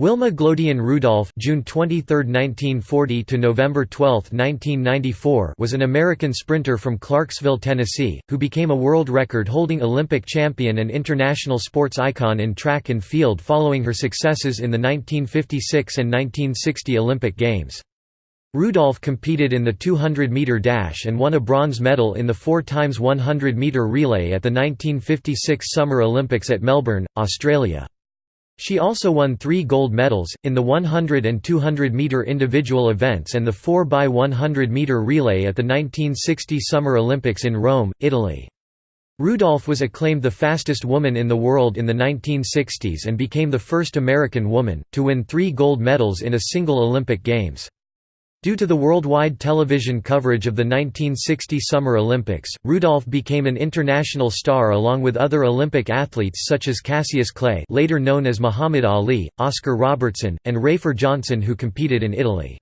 Wilma Glodean Rudolph (June 23, 1940 to November 12, 1994) was an American sprinter from Clarksville, Tennessee, who became a world record-holding Olympic champion and international sports icon in track and field following her successes in the 1956 and 1960 Olympic Games. Rudolph competed in the 200-meter dash and won a bronze medal in the 4 x 100-meter relay at the 1956 Summer Olympics at Melbourne, Australia. She also won three gold medals, in the 100 and 200 meter individual events and the 4x100 meter relay at the 1960 Summer Olympics in Rome, Italy. Rudolph was acclaimed the fastest woman in the world in the 1960s and became the first American woman, to win three gold medals in a single Olympic Games. Due to the worldwide television coverage of the 1960 Summer Olympics, Rudolph became an international star along with other Olympic athletes such as Cassius Clay later known as Muhammad Ali, Oscar Robertson, and Rafer Johnson who competed in Italy.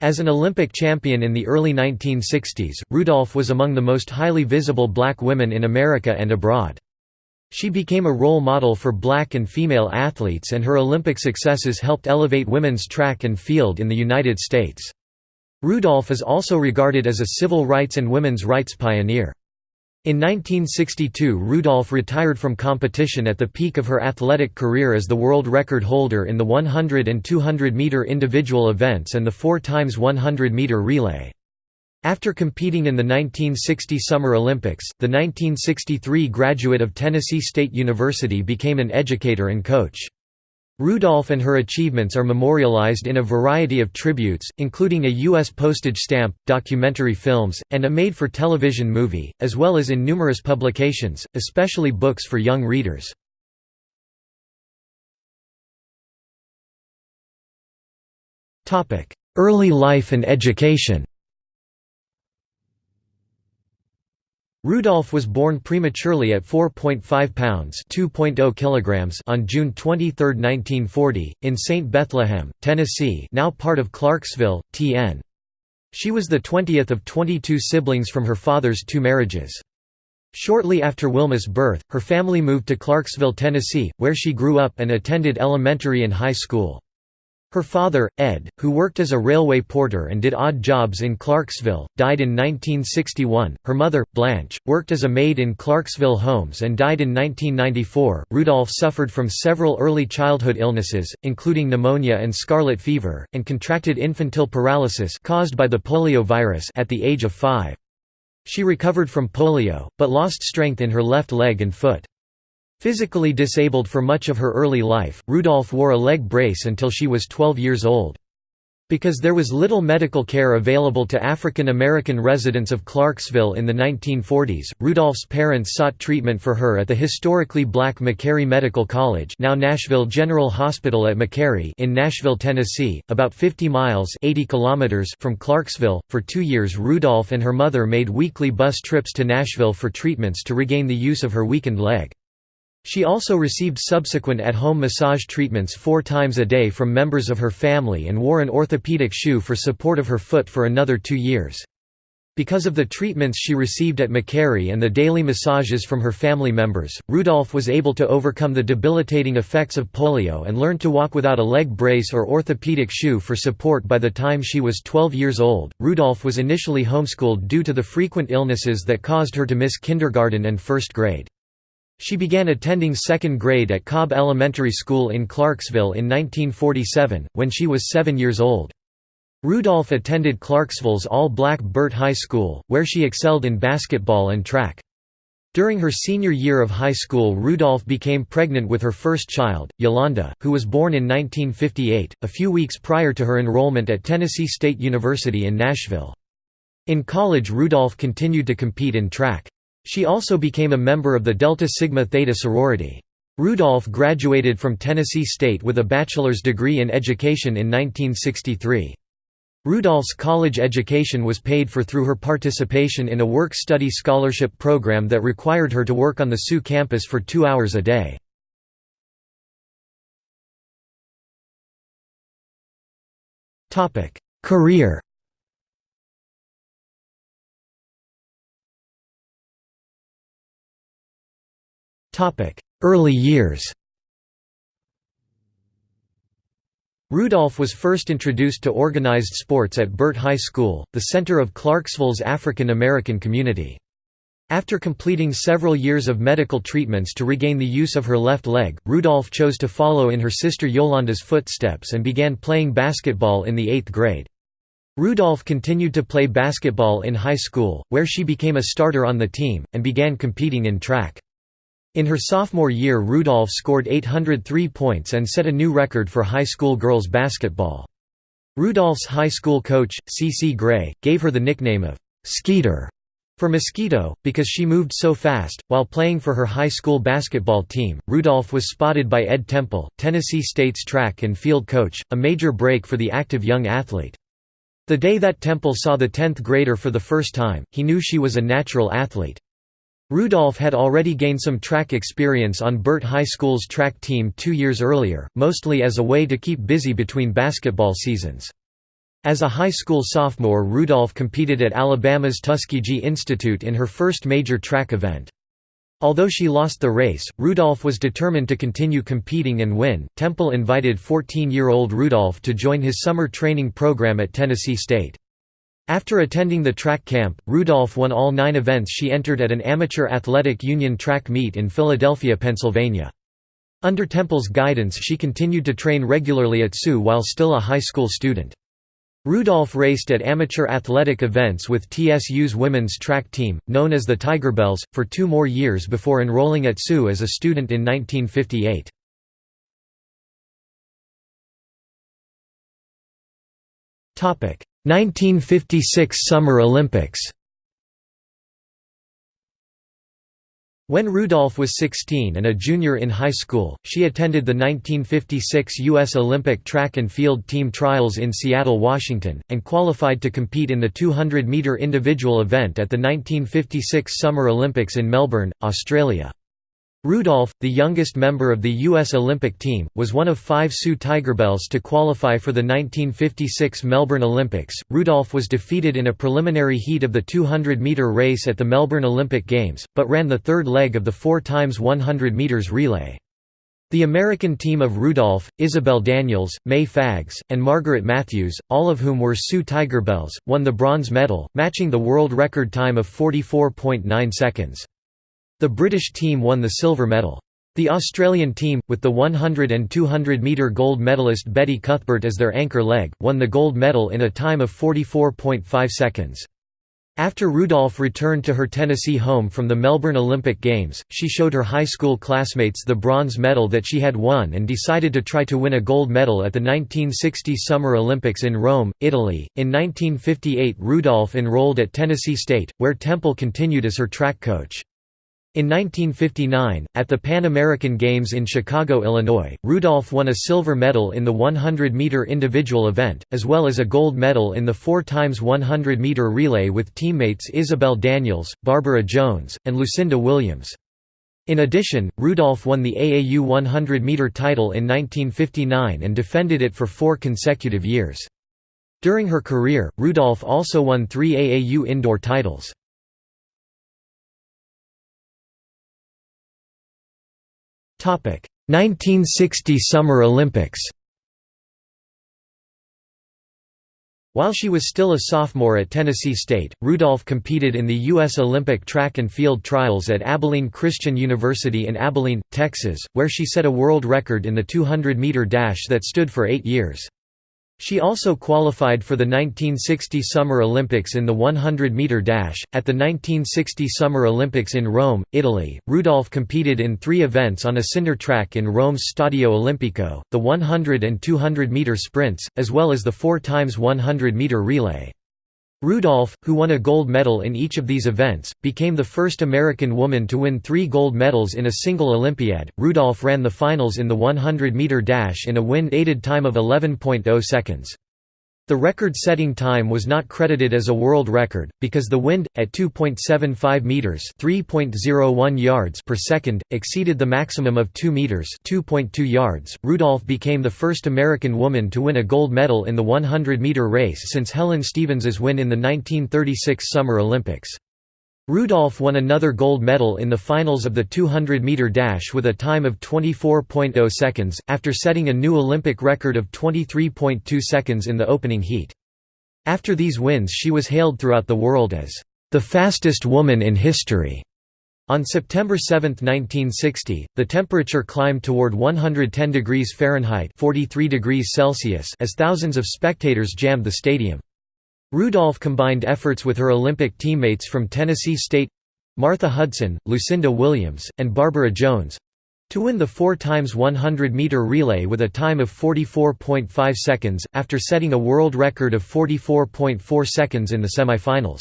As an Olympic champion in the early 1960s, Rudolph was among the most highly visible black women in America and abroad. She became a role model for black and female athletes and her Olympic successes helped elevate women's track and field in the United States. Rudolph is also regarded as a civil rights and women's rights pioneer. In 1962 Rudolph retired from competition at the peak of her athletic career as the world record holder in the 100 and 200 meter individual events and the 4 x 100 meter relay. After competing in the 1960 Summer Olympics, the 1963 graduate of Tennessee State University became an educator and coach. Rudolph and her achievements are memorialized in a variety of tributes, including a U.S. postage stamp, documentary films, and a made-for-television movie, as well as in numerous publications, especially books for young readers. Early life and education Rudolph was born prematurely at 4.5 pounds (2.0 kilograms) on June 23, 1940, in St. Bethlehem, Tennessee, now part of Clarksville, TN. She was the 20th of 22 siblings from her father's two marriages. Shortly after Wilma's birth, her family moved to Clarksville, Tennessee, where she grew up and attended elementary and high school. Her father, Ed, who worked as a railway porter and did odd jobs in Clarksville, died in 1961. Her mother, Blanche, worked as a maid in Clarksville homes and died in 1994. Rudolph suffered from several early childhood illnesses, including pneumonia and scarlet fever, and contracted infantile paralysis caused by the polio virus at the age of 5. She recovered from polio, but lost strength in her left leg and foot. Physically disabled for much of her early life, Rudolph wore a leg brace until she was 12 years old. Because there was little medical care available to African American residents of Clarksville in the 1940s, Rudolph's parents sought treatment for her at the historically black Meharry Medical College now Nashville General Hospital at Meharry in Nashville, Tennessee, about 50 miles 80 kilometers from Clarksville. For two years Rudolph and her mother made weekly bus trips to Nashville for treatments to regain the use of her weakened leg. She also received subsequent at-home massage treatments four times a day from members of her family and wore an orthopedic shoe for support of her foot for another two years. Because of the treatments she received at Meharry and the daily massages from her family members, Rudolph was able to overcome the debilitating effects of polio and learn to walk without a leg brace or orthopedic shoe for support by the time she was 12 years old. Rudolph was initially homeschooled due to the frequent illnesses that caused her to miss kindergarten and first grade. She began attending second grade at Cobb Elementary School in Clarksville in 1947, when she was seven years old. Rudolph attended Clarksville's all-black Burt High School, where she excelled in basketball and track. During her senior year of high school Rudolph became pregnant with her first child, Yolanda, who was born in 1958, a few weeks prior to her enrollment at Tennessee State University in Nashville. In college Rudolph continued to compete in track. She also became a member of the Delta Sigma Theta sorority. Rudolph graduated from Tennessee State with a bachelor's degree in education in 1963. Rudolph's college education was paid for through her participation in a work-study scholarship program that required her to work on the SU campus for two hours a day. Career Early years Rudolph was first introduced to organized sports at Burt High School, the center of Clarksville's African American community. After completing several years of medical treatments to regain the use of her left leg, Rudolph chose to follow in her sister Yolanda's footsteps and began playing basketball in the eighth grade. Rudolph continued to play basketball in high school, where she became a starter on the team, and began competing in track. In her sophomore year Rudolph scored 803 points and set a new record for high school girls basketball. Rudolph's high school coach, C. C. Gray, gave her the nickname of «Skeeter» for mosquito, because she moved so fast. While playing for her high school basketball team, Rudolph was spotted by Ed Temple, Tennessee State's track and field coach, a major break for the active young athlete. The day that Temple saw the 10th grader for the first time, he knew she was a natural athlete. Rudolph had already gained some track experience on Burt High School's track team two years earlier, mostly as a way to keep busy between basketball seasons. As a high school sophomore Rudolph competed at Alabama's Tuskegee Institute in her first major track event. Although she lost the race, Rudolph was determined to continue competing and win. Temple invited 14 year old Rudolph to join his summer training program at Tennessee State. After attending the track camp, Rudolph won all nine events she entered at an amateur athletic union track meet in Philadelphia, Pennsylvania. Under Temple's guidance she continued to train regularly at SU while still a high school student. Rudolph raced at amateur athletic events with TSU's women's track team, known as the Tigerbelles, for two more years before enrolling at SU as a student in 1958. 1956 Summer Olympics When Rudolph was 16 and a junior in high school, she attended the 1956 U.S. Olympic track and field team trials in Seattle, Washington, and qualified to compete in the 200-metre individual event at the 1956 Summer Olympics in Melbourne, Australia. Rudolph, the youngest member of the U.S. Olympic team, was one of five TSU Tigerbelles to qualify for the 1956 Melbourne Olympics. Rudolph was defeated in a preliminary heat of the 200 meter race at the Melbourne Olympic Games, but ran the third leg of the 4 x 100 meters relay. The American team of Rudolph, Isabel Daniels, Mae Faggs, and Margaret Matthews, all of whom were TSU Tigerbelles, won the bronze medal, matching the world record time of 44.9 seconds. The British team won the silver medal. The Australian team, with the 100 and 200 metre gold medalist Betty Cuthbert as their anchor leg, won the gold medal in a time of 44.5 seconds. After Rudolph returned to her Tennessee home from the Melbourne Olympic Games, she showed her high school classmates the bronze medal that she had won and decided to try to win a gold medal at the 1960 Summer Olympics in Rome, Italy. In 1958, Rudolph enrolled at Tennessee State, where Temple continued as her track coach. In 1959, at the Pan American Games in Chicago, Illinois, Rudolph won a silver medal in the 100-meter individual event, as well as a gold medal in the 4 x 100-meter relay with teammates Isabel Daniels, Barbara Jones, and Lucinda Williams. In addition, Rudolph won the AAU 100-meter title in 1959 and defended it for four consecutive years. During her career, Rudolph also won three AAU indoor titles. 1960 Summer Olympics While she was still a sophomore at Tennessee State, Rudolph competed in the U.S. Olympic track and field trials at Abilene Christian University in Abilene, Texas, where she set a world record in the 200-meter dash that stood for eight years. She also qualified for the 1960 Summer Olympics in the 100 meter dash. At the 1960 Summer Olympics in Rome, Italy, Rudolph competed in three events on a cinder track in Rome's Stadio Olimpico the 100 and 200 meter sprints, as well as the 4 x 100 meter relay. Rudolph, who won a gold medal in each of these events, became the first American woman to win three gold medals in a single Olympiad. Rudolph ran the finals in the 100 meter dash in a wind aided time of 11.0 seconds. The record-setting time was not credited as a world record, because the wind, at 2.75 meters (3.01 yards) per second, exceeded the maximum of 2 meters (2.2 yards). Rudolph became the first American woman to win a gold medal in the 100-meter race since Helen Stephens's win in the 1936 Summer Olympics. Rudolph won another gold medal in the finals of the 200-meter dash with a time of 24.0 seconds, after setting a new Olympic record of 23.2 seconds in the opening heat. After these wins she was hailed throughout the world as, "...the fastest woman in history." On September 7, 1960, the temperature climbed toward 110 degrees Fahrenheit 43 degrees Celsius as thousands of spectators jammed the stadium. Rudolph combined efforts with her Olympic teammates from Tennessee State Martha Hudson, Lucinda Williams, and Barbara Jones to win the 4 x 100 meter relay with a time of 44.5 seconds, after setting a world record of 44.4 seconds in the semifinals.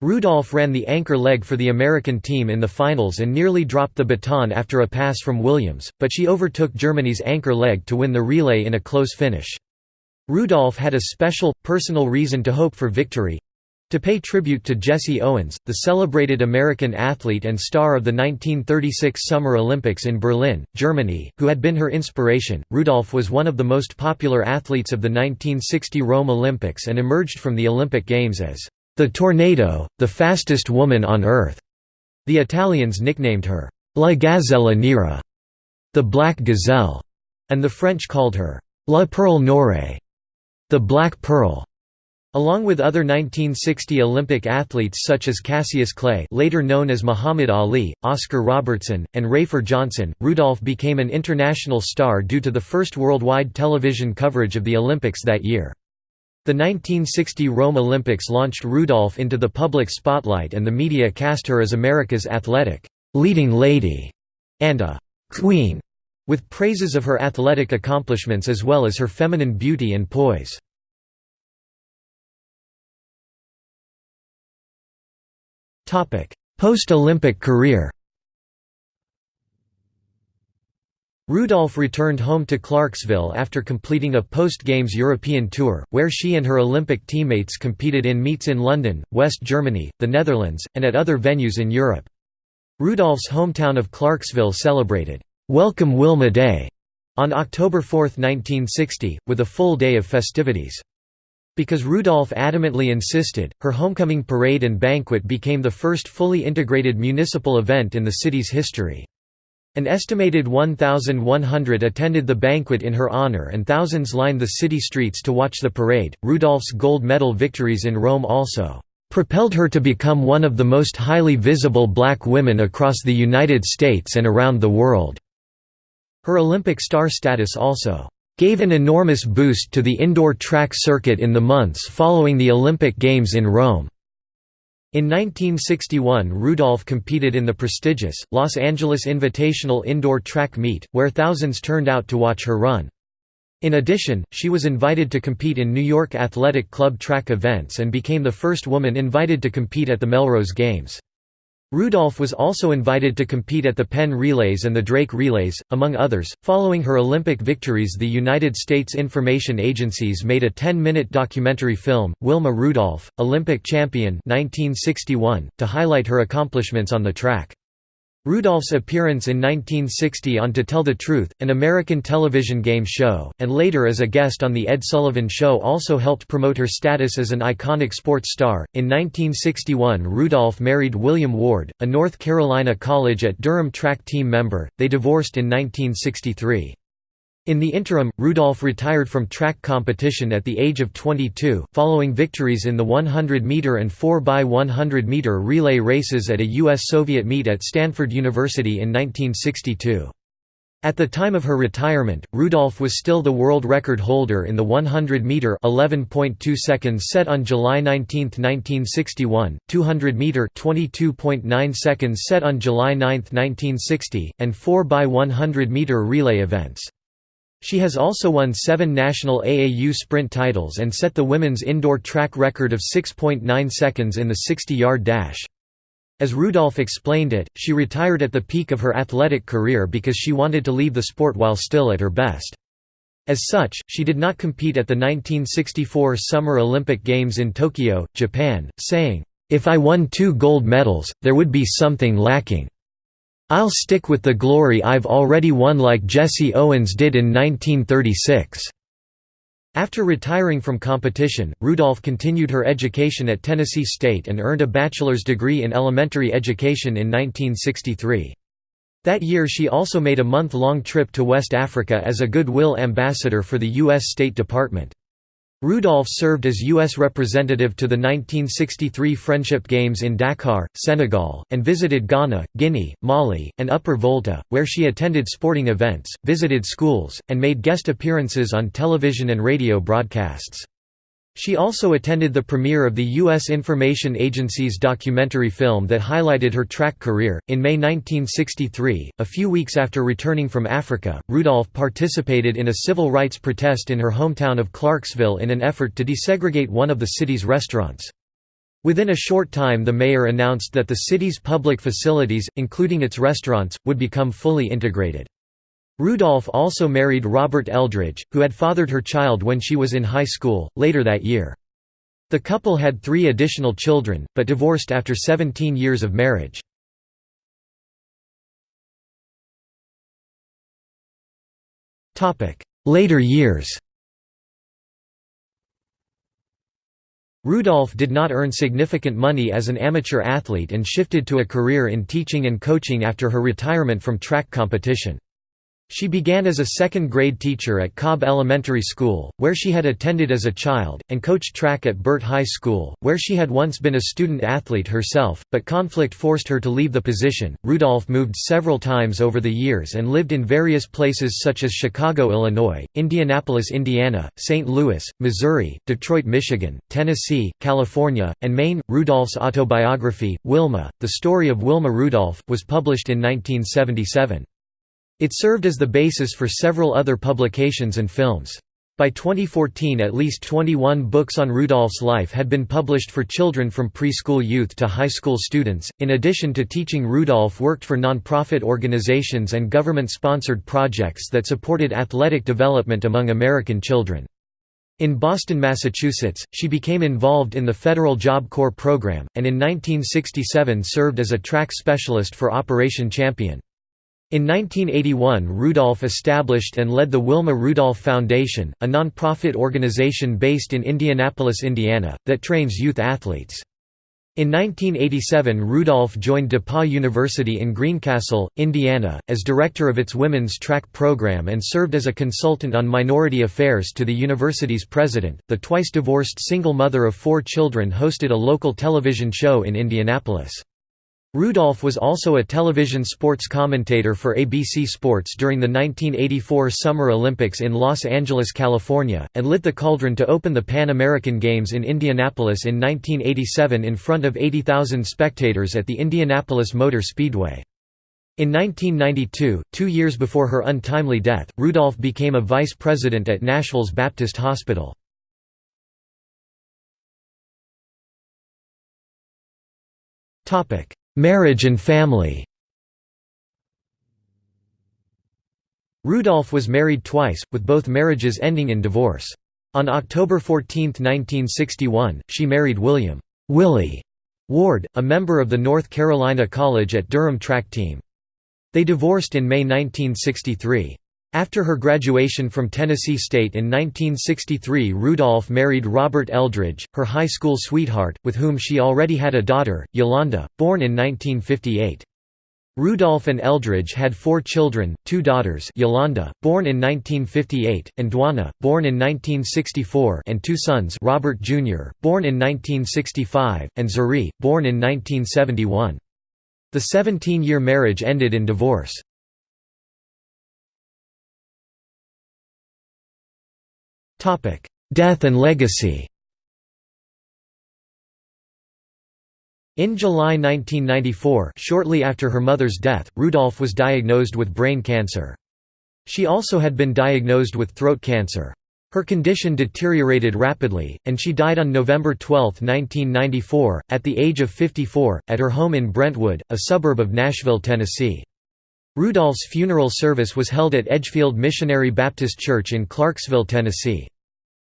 Rudolph ran the anchor leg for the American team in the finals and nearly dropped the baton after a pass from Williams, but she overtook Germany's anchor leg to win the relay in a close finish. Rudolph had a special, personal reason to hope for victory to pay tribute to Jesse Owens, the celebrated American athlete and star of the 1936 Summer Olympics in Berlin, Germany, who had been her inspiration. Rudolph was one of the most popular athletes of the 1960 Rome Olympics and emerged from the Olympic Games as the tornado, the fastest woman on earth. The Italians nicknamed her La Gazzella Nera, the Black Gazelle, and the French called her La Perle Noire, the Black Pearl. Along with other 1960 Olympic athletes such as Cassius Clay later known as Muhammad Ali, Oscar Robertson, and Rafer Johnson, Rudolph became an international star due to the first worldwide television coverage of the Olympics that year. The 1960 Rome Olympics launched Rudolph into the public spotlight and the media cast her as America's athletic leading lady and a queen, with praises of her athletic accomplishments as well as her feminine beauty and poise. Post-Olympic career Rudolph returned home to Clarksville after completing a post-Games European tour, where she and her Olympic teammates competed in meets in London, West Germany, the Netherlands, and at other venues in Europe. Rudolph's hometown of Clarksville celebrated, "'Welcome Wilma Day' on October 4, 1960, with a full day of festivities. Because Rudolph adamantly insisted, her homecoming parade and banquet became the first fully integrated municipal event in the city's history. An estimated 1,100 attended the banquet in her honor and thousands lined the city streets to watch the parade. Rudolph's gold medal victories in Rome also propelled her to become one of the most highly visible black women across the United States and around the world. Her Olympic star status also gave an enormous boost to the indoor track circuit in the months following the Olympic Games in Rome. In 1961 Rudolph competed in the prestigious, Los Angeles Invitational Indoor Track Meet, where thousands turned out to watch her run. In addition, she was invited to compete in New York Athletic Club track events and became the first woman invited to compete at the Millrose Games. Rudolph was also invited to compete at the Penn Relays and the Drake Relays, among others. Following her Olympic victories, the United States information agencies made a 10-minute documentary film, Wilma Rudolph, Olympic Champion 1961, to highlight her accomplishments on the track. Rudolph's appearance in 1960 on To Tell the Truth, an American television game show, and later as a guest on The Ed Sullivan Show also helped promote her status as an iconic sports star. In 1961, Rudolph married William Ward, a North Carolina College at Durham track team member. They divorced in 1963. In the interim, Rudolph retired from track competition at the age of 22, following victories in the 100-meter and 4x100-meter relay races at a U.S.-Soviet meet at Stanford University in 1962. At the time of her retirement, Rudolph was still the world record holder in the 100-meter (11.2 seconds) set on July 19, 1961, 200-meter (22.9 seconds) set on July 9, 1960, and 4x100-meter relay events. She has also won seven national AAU sprint titles and set the women's indoor track record of 6.9 seconds in the 60-yard dash. As Rudolph explained it, she retired at the peak of her athletic career because she wanted to leave the sport while still at her best. As such, she did not compete at the 1964 Summer Olympic Games in Tokyo, Japan, saying, "'If I won two gold medals, there would be something lacking. I'll stick with the glory I've already won like Jesse Owens did in 1936." After retiring from competition, Rudolph continued her education at Tennessee State and earned a bachelor's degree in elementary education in 1963. That year she also made a month-long trip to West Africa as a goodwill ambassador for the U.S. State Department. Rudolph served as U.S. representative to the 1963 Friendship Games in Dakar, Senegal, and visited Ghana, Guinea, Mali, and Upper Volta, where she attended sporting events, visited schools, and made guest appearances on television and radio broadcasts. She also attended the premiere of the U.S. Information Agency's documentary film that highlighted her track career. In May 1963, a few weeks after returning from Africa, Rudolph participated in a civil rights protest in her hometown of Clarksville in an effort to desegregate one of the city's restaurants. Within a short time the mayor announced that the city's public facilities, including its restaurants, would become fully integrated. Rudolph also married Robert Eldridge, who had fathered her child when she was in high school, later that year. The couple had three additional children, but divorced after 17 years of marriage. Later years Rudolph did not earn significant money as an amateur athlete and shifted to a career in teaching and coaching after her retirement from track competition. She began as a second-grade teacher at Cobb Elementary School, where she had attended as a child, and coached track at Burt High School, where she had once been a student athlete herself, but conflict forced her to leave the position. Rudolph moved several times over the years and lived in various places such as Chicago, Illinois, Indianapolis, Indiana, St. Louis, Missouri, Detroit, Michigan, Tennessee, California, and Maine. Rudolph's autobiography, Wilma, The Story of Wilma Rudolph, was published in 1977. It served as the basis for several other publications and films. By 2014 at least 21 books on Rudolph's life had been published for children from preschool youth to high school students. In addition to teaching Rudolph worked for nonprofit organizations and government-sponsored projects that supported athletic development among American children. In Boston, Massachusetts, she became involved in the Federal Job Corps program, and in 1967 served as a track specialist for Operation Champion. In 1981 Rudolph established and led the Wilma Rudolph Foundation, a nonprofit organization based in Indianapolis, Indiana, that trains youth athletes. In 1987 Rudolph joined DePauw University in Greencastle, Indiana, as director of its women's track program and served as a consultant on minority affairs to the university's president. The twice divorced single mother of four children hosted a local television show in Indianapolis. Rudolph was also a television sports commentator for ABC Sports during the 1984 Summer Olympics in Los Angeles, California, and lit the cauldron to open the Pan American Games in Indianapolis in 1987 in front of 80,000 spectators at the Indianapolis Motor Speedway. In 1992, two years before her untimely death, Rudolph became a vice president at Nashville's Baptist Hospital. Topic Marriage and family Rudolph was married twice, with both marriages ending in divorce. On October 14, 1961, she married William Willie Ward, a member of the North Carolina College at Durham track team. They divorced in May 1963. After her graduation from Tennessee State in 1963 Rudolph married Robert Eldridge, her high school sweetheart, with whom she already had a daughter, Yolanda, born in 1958. Rudolph and Eldridge had four children, two daughters Yolanda, born in 1958, and Djuanna, born in 1964 and two sons Robert Jr., born in 1965, and Xurry, born in 1971. The 17-year marriage ended in divorce. Death and legacy In July 1994 shortly after her mother's death, Rudolph was diagnosed with brain cancer. She also had been diagnosed with throat cancer. Her condition deteriorated rapidly, and she died on November 12, 1994, at the age of 54, at her home in Brentwood, a suburb of Nashville, Tennessee. Rudolph's funeral service was held at Edgefield Missionary Baptist Church in Clarksville, Tennessee.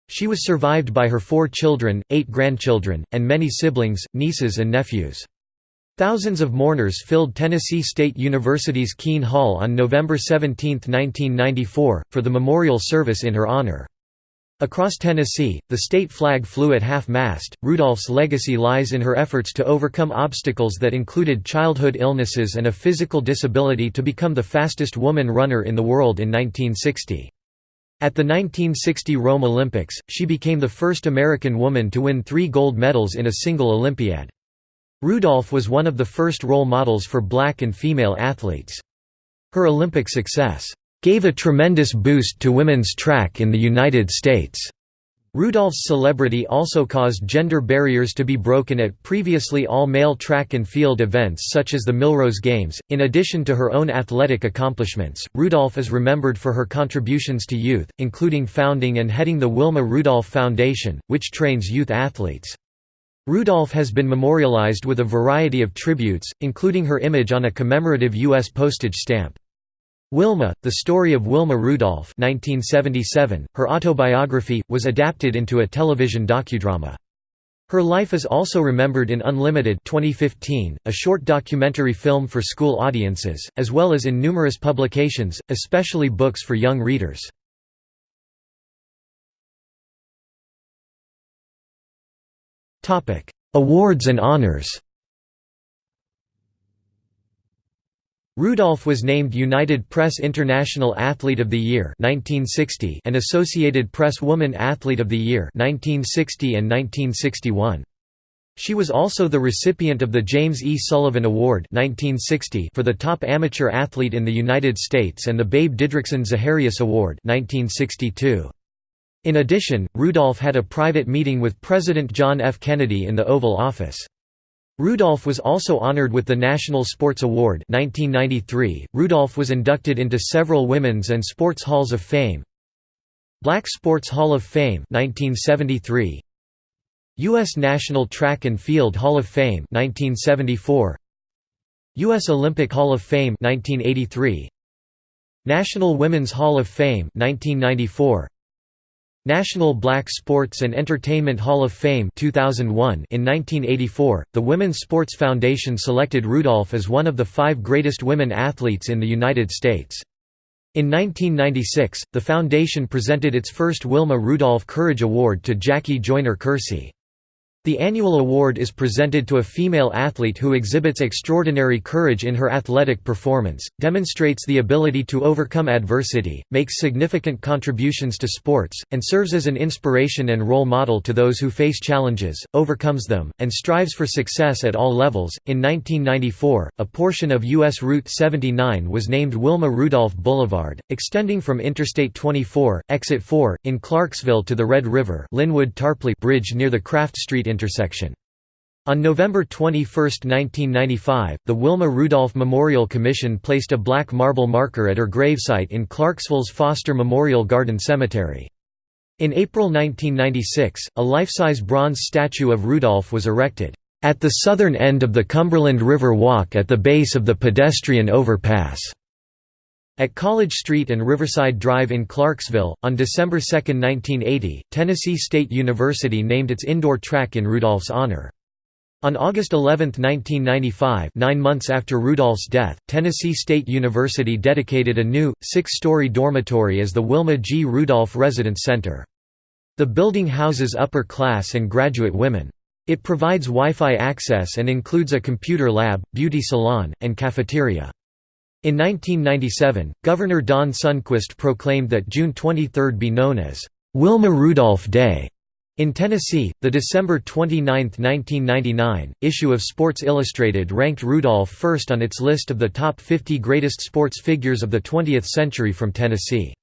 She was survived by her four children, eight grandchildren, and many siblings, nieces and nephews. Thousands of mourners filled Tennessee State University's Kean Hall on November 17, 1994, for the memorial service in her honor. Across Tennessee, the state flag flew at half-mast. Rudolph's legacy lies in her efforts to overcome obstacles that included childhood illnesses and a physical disability to become the fastest woman runner in the world in 1960. At the 1960 Rome Olympics, she became the first American woman to win three gold medals in a single Olympiad. Rudolph was one of the first role models for black and female athletes. Her Olympic success gave a tremendous boost to women's track in the United States. Rudolph's celebrity also caused gender barriers to be broken at previously all-male track and field events such as the Millrose Games. In addition to her own athletic accomplishments, Rudolph is remembered for her contributions to youth, including founding and heading the Wilma Rudolph Foundation, which trains youth athletes. Rudolph has been memorialized with a variety of tributes, including her image on a commemorative U.S. postage stamp. Wilma, The Story of Wilma Rudolph 1977, her autobiography, was adapted into a television docudrama. Her life is also remembered in Unlimited 2015, a short documentary film for school audiences, as well as in numerous publications, especially books for young readers. Awards and honors Rudolph was named United Press International Athlete of the Year 1960 and Associated Press Woman Athlete of the Year 1960 and 1961. She was also the recipient of the James E. Sullivan Award 1960 for the top amateur athlete in the United States and the Babe Didrikson Zaharias Award 1962. In addition, Rudolph had a private meeting with President John F. Kennedy in the Oval Office. Rudolph was also honored with the National Sports Award 1993. Rudolph was inducted into several Women's and Sports Halls of Fame. Black Sports Hall of Fame 1973. US National Track and Field Hall of Fame 1974. US Olympic Hall of Fame 1983. National Women's Hall of Fame 1994. National Black Sports and Entertainment Hall of Fame 2001 In 1984, the Women's Sports Foundation selected Rudolph as one of the five greatest women athletes in the United States. In 1996, the foundation presented its first Wilma Rudolph Courage Award to Jackie Joyner Kersee. The annual award is presented to a female athlete who exhibits extraordinary courage in her athletic performance, demonstrates the ability to overcome adversity, makes significant contributions to sports, and serves as an inspiration and role model to those who face challenges, overcomes them, and strives for success at all levels. In 1994, a portion of U.S. Route 79 was named Wilma Rudolph Boulevard, extending from Interstate 24, Exit 4, in Clarksville to the Red River Linwood Tarpley Bridge near the Kraft Street intersection. On November 21, 1995, the Wilma Rudolph Memorial Commission placed a black marble marker at her gravesite in Clarksville's Foster Memorial Garden Cemetery. In April 1996, a life-size bronze statue of Rudolph was erected, "...at the southern end of the Cumberland River Walk at the base of the pedestrian overpass." At College Street and Riverside Drive in Clarksville, on December 2, 1980, Tennessee State University named its indoor track in Rudolph's honor. On August 11, 1995 nine months after Rudolph's death, Tennessee State University dedicated a new, six-story dormitory as the Wilma G. Rudolph Residence Center. The building houses upper-class and graduate women. It provides Wi-Fi access and includes a computer lab, beauty salon, and cafeteria. In 1997, Governor Don Sundquist proclaimed that June 23 be known as Wilma Rudolph Day. In Tennessee, the December 29, 1999, issue of Sports Illustrated ranked Rudolph first on its list of the top 50 greatest sports figures of the 20th century from Tennessee.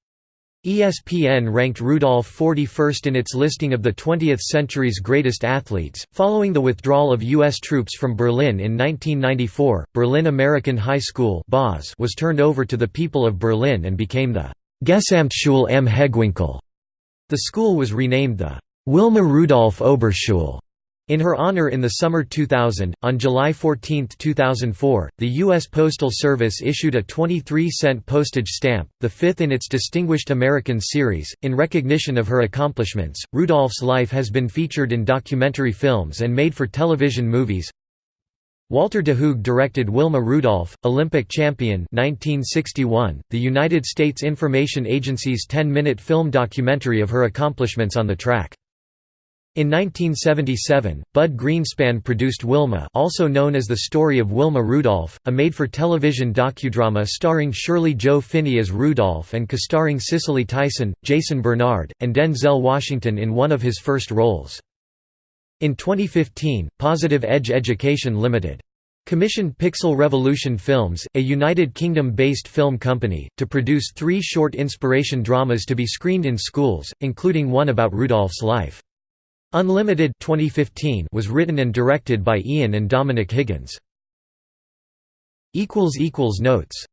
ESPN ranked Rudolph 41st in its listing of the 20th century's greatest athletes. Following the withdrawal of U.S. troops from Berlin in 1994, Berlin American High School was turned over to the people of Berlin and became the Gesamtschule am Hegewinkel. The school was renamed the Wilma Rudolph Oberschule in her honor in the summer 2000, on July 14, 2004, the U.S. Postal Service issued a 23-cent postage stamp, the fifth in its Distinguished American series. In recognition of her accomplishments, Rudolph's life has been featured in documentary films and made for television movies. Walter de Hoog directed Wilma Rudolph, Olympic champion 1961, the United States Information Agency's 10-minute film documentary of her accomplishments on the track. In 1977, Bud Greenspan produced Wilma also known as The Story of Wilma Rudolph, a made-for-television docudrama starring Shirley Jo Finney as Rudolph and co-starring Cicely Tyson, Jason Bernard, and Denzel Washington in one of his first roles. In 2015, Positive Edge Education Limited commissioned Pixel Revolution Films, a United Kingdom-based film company, to produce three short inspiration dramas to be screened in schools, including one about Rudolph's life. Unlimited 2015 was written and directed by Ian and Dominic Higgins. Notes